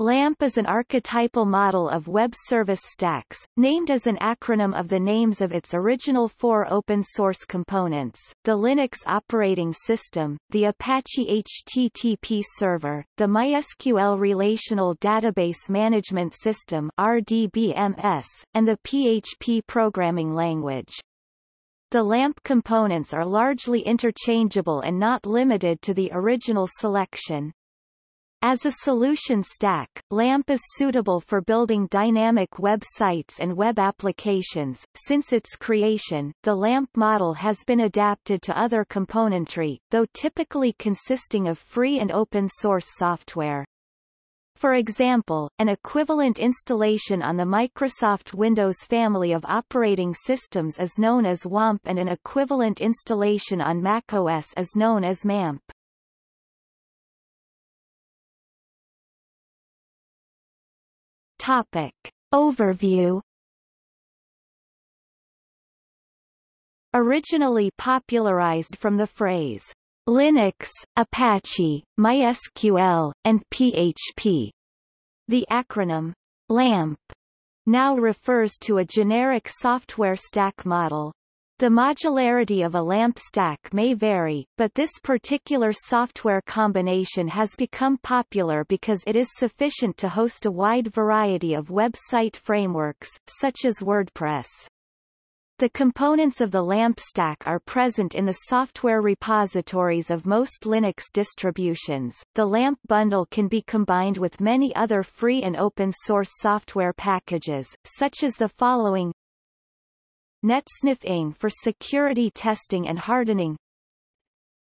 LAMP is an archetypal model of web service stacks, named as an acronym of the names of its original four open-source components, the Linux operating system, the Apache HTTP server, the MySQL Relational Database Management System RDBMS, and the PHP programming language. The LAMP components are largely interchangeable and not limited to the original selection. As a solution stack, LAMP is suitable for building dynamic websites and web applications. Since its creation, the LAMP model has been adapted to other componentry, though typically consisting of free and open source software. For example, an equivalent installation on the Microsoft Windows family of operating systems is known as WAMP and an equivalent installation on macOS is known as MAMP. Topic. Overview Originally popularized from the phrase Linux, Apache, MySQL, and PHP. The acronym LAMP now refers to a generic software stack model. The modularity of a LAMP stack may vary, but this particular software combination has become popular because it is sufficient to host a wide variety of website frameworks, such as WordPress. The components of the LAMP stack are present in the software repositories of most Linux distributions. The LAMP bundle can be combined with many other free and open source software packages, such as the following NetSniff for security testing and hardening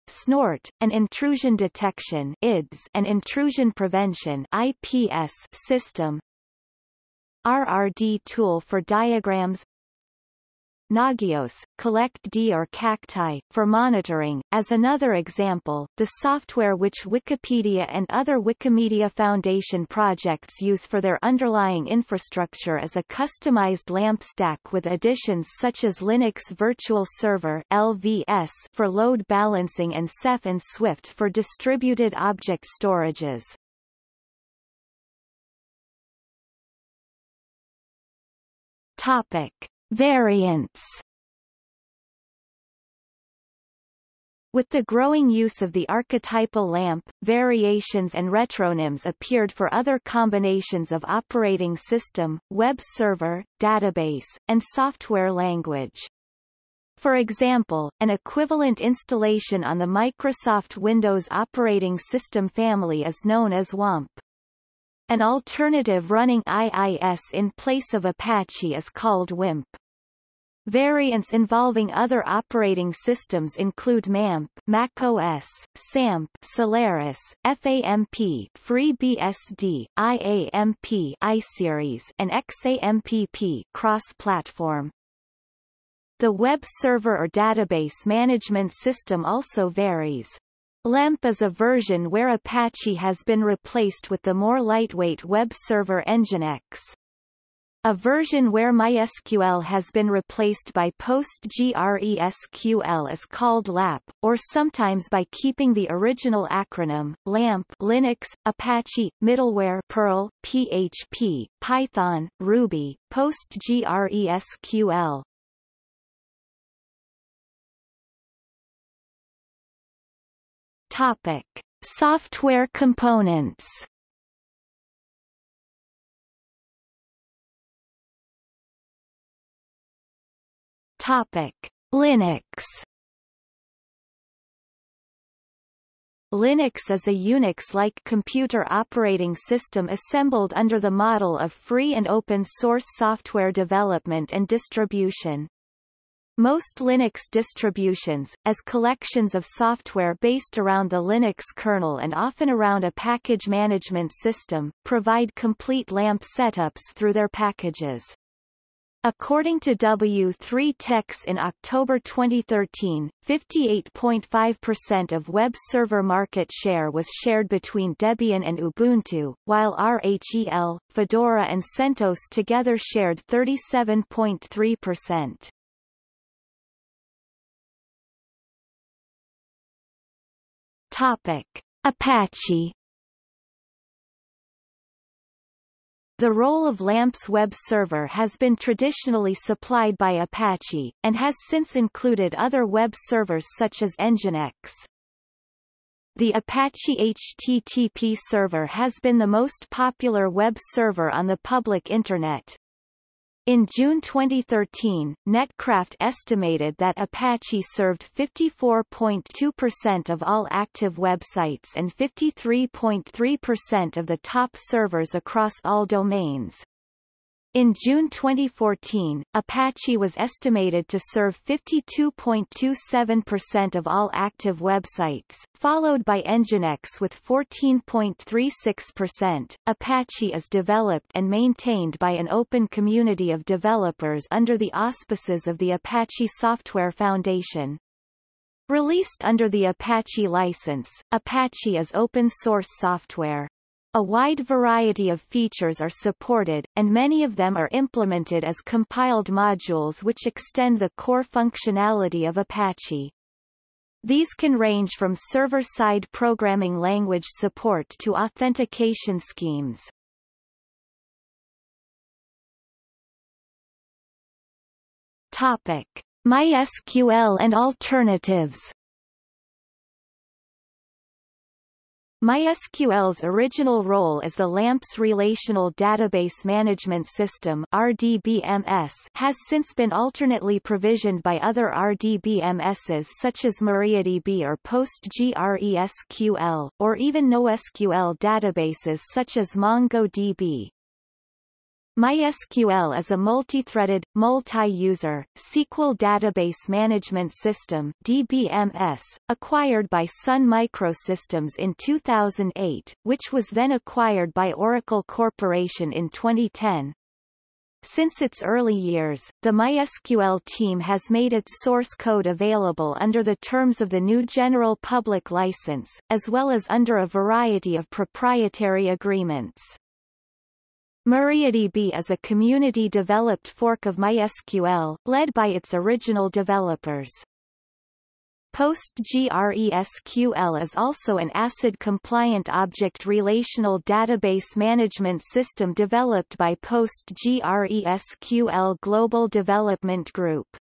SNORT, an intrusion detection IDS and intrusion prevention IPS system RRD tool for diagrams Nagios, collectd or cacti, for monitoring. As another example, the software which Wikipedia and other Wikimedia Foundation projects use for their underlying infrastructure is a customized LAMP stack with additions such as Linux Virtual Server LVS for load balancing and Ceph and Swift for distributed object storages. Topic. Variants With the growing use of the archetypal lamp, variations and retronyms appeared for other combinations of operating system, web server, database, and software language. For example, an equivalent installation on the Microsoft Windows operating system family is known as WAMP. An alternative running IIS in place of Apache is called WIMP. Variants involving other operating systems include MAMP, macOS, SAMP, Solaris, FAMP, FreeBSD, IAMP, iSeries, and XAMPP cross-platform. The web server or database management system also varies. LEMP is a version where Apache has been replaced with the more lightweight web server Nginx. A version where MySQL has been replaced by PostgreSQL is called LAPP, or sometimes by keeping the original acronym, LAMP Linux, Apache, Middleware Perl, PHP, Python, Ruby, PostgreSQL. Topic: Software components. Topic: Linux. Linux is a Unix-like computer operating system assembled under the model of free and open source software development and distribution. Most Linux distributions, as collections of software based around the Linux kernel and often around a package management system, provide complete LAMP setups through their packages. According to W3Techs in October 2013, 58.5% of web server market share was shared between Debian and Ubuntu, while RHEL, Fedora and CentOS together shared 37.3%. Topic: Apache The role of LAMP's web server has been traditionally supplied by Apache, and has since included other web servers such as Nginx. The Apache HTTP server has been the most popular web server on the public Internet. In June 2013, Netcraft estimated that Apache served 54.2% of all active websites and 53.3% of the top servers across all domains. In June 2014, Apache was estimated to serve 52.27% of all active websites, followed by Nginx with 14.36%. Apache is developed and maintained by an open community of developers under the auspices of the Apache Software Foundation. Released under the Apache license, Apache is open source software. A wide variety of features are supported, and many of them are implemented as compiled modules which extend the core functionality of Apache. These can range from server-side programming language support to authentication schemes. Topic: MySQL and alternatives MySQL's original role as the LAMP's Relational Database Management System RDBMS has since been alternately provisioned by other RDBMSs such as MariaDB or PostgreSQL, or even NoSQL databases such as MongoDB. MySQL is a multi-threaded, multi-user, SQL database management system DBMS, acquired by Sun Microsystems in 2008, which was then acquired by Oracle Corporation in 2010. Since its early years, the MySQL team has made its source code available under the terms of the GNU General Public License, as well as under a variety of proprietary agreements. MariaDB is a community-developed fork of MySQL, led by its original developers. PostgreSQL is also an ACID-compliant object relational database management system developed by PostgreSQL Global Development Group.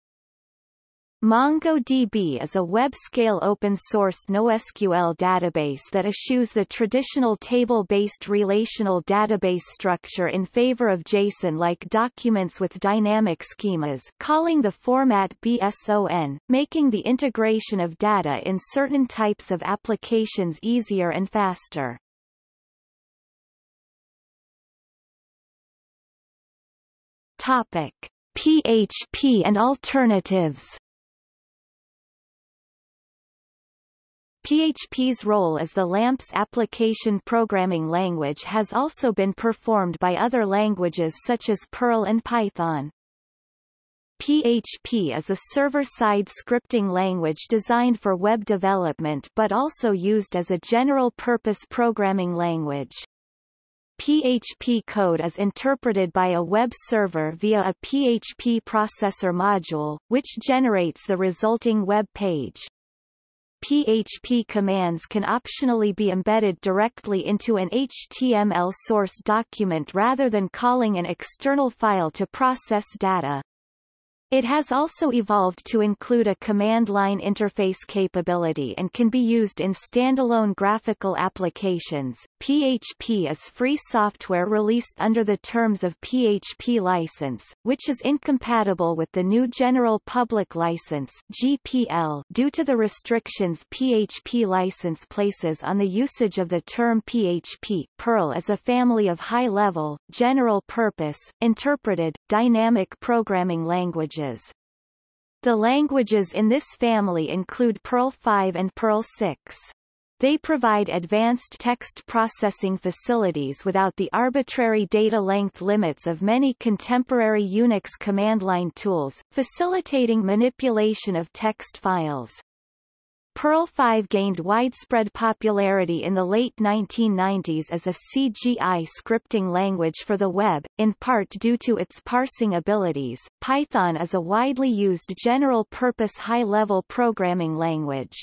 MongoDB is a web-scale open-source NoSQL database that eschews the traditional table-based relational database structure in favor of JSON-like documents with dynamic schemas calling the format BSON, making the integration of data in certain types of applications easier and faster. Topic. PHP and alternatives PHP's role as the LAMP's application programming language has also been performed by other languages such as Perl and Python. PHP is a server-side scripting language designed for web development but also used as a general-purpose programming language. PHP code is interpreted by a web server via a PHP processor module, which generates the resulting web page. PHP commands can optionally be embedded directly into an HTML source document rather than calling an external file to process data. It has also evolved to include a command line interface capability and can be used in standalone graphical applications. PHP is free software released under the terms of PHP license, which is incompatible with the GNU General Public License (GPL) due to the restrictions PHP license places on the usage of the term PHP. Perl is a family of high-level, general-purpose, interpreted, dynamic programming languages languages. The languages in this family include Perl 5 and Perl 6. They provide advanced text processing facilities without the arbitrary data length limits of many contemporary Unix command line tools, facilitating manipulation of text files. Perl 5 gained widespread popularity in the late 1990s as a CGI scripting language for the web, in part due to its parsing abilities. Python is a widely used general-purpose high-level programming language.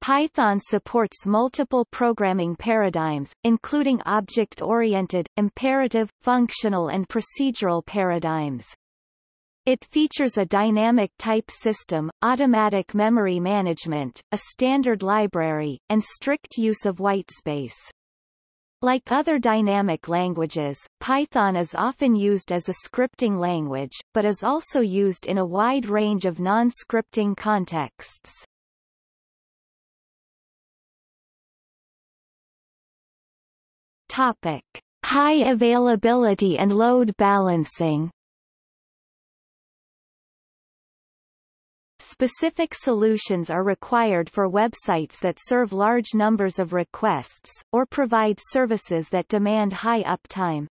Python supports multiple programming paradigms, including object-oriented, imperative, functional and procedural paradigms. It features a dynamic type system, automatic memory management, a standard library, and strict use of whitespace. Like other dynamic languages, Python is often used as a scripting language, but is also used in a wide range of non-scripting contexts. Topic: High availability and load balancing. Specific solutions are required for websites that serve large numbers of requests, or provide services that demand high uptime.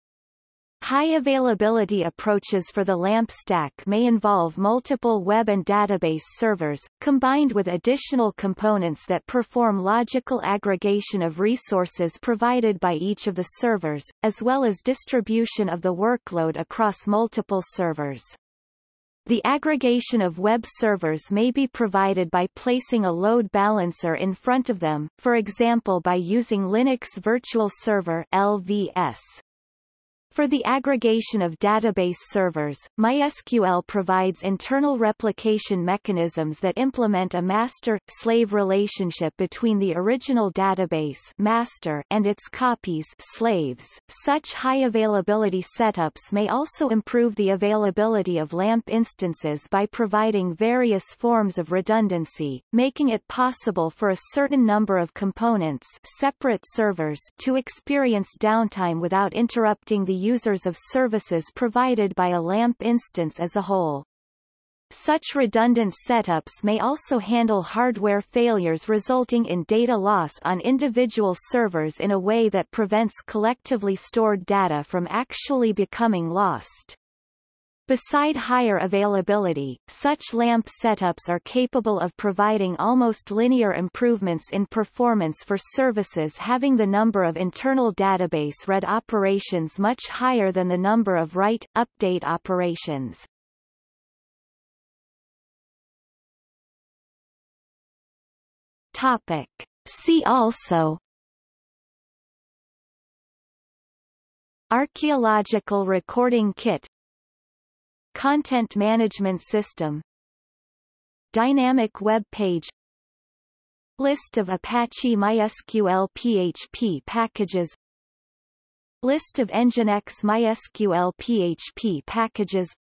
High availability approaches for the LAMP stack may involve multiple web and database servers, combined with additional components that perform logical aggregation of resources provided by each of the servers, as well as distribution of the workload across multiple servers. The aggregation of web servers may be provided by placing a load balancer in front of them, for example by using Linux Virtual Server LVS. For the aggregation of database servers, MySQL provides internal replication mechanisms that implement a master-slave relationship between the original database master and its copies slaves. Such high availability setups may also improve the availability of LAMP instances by providing various forms of redundancy, making it possible for a certain number of components separate servers to experience downtime without interrupting the users of services provided by a LAMP instance as a whole. Such redundant setups may also handle hardware failures resulting in data loss on individual servers in a way that prevents collectively stored data from actually becoming lost. Beside higher availability, such LAMP setups are capable of providing almost linear improvements in performance for services having the number of internal database read operations much higher than the number of write-update operations. Topic. See also Archaeological Recording Kit Content Management System. Dynamic Web Page. List of Apache MySQL PHP packages. List of Nginx MySQL PHP packages.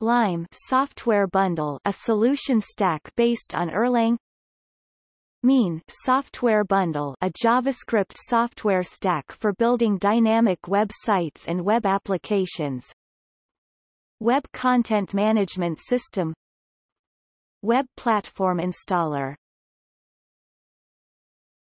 LYME software bundle a solution stack based on Erlang. Mean software bundle a JavaScript software stack for building dynamic websites and web applications Web Content Management System. Web Platform Installer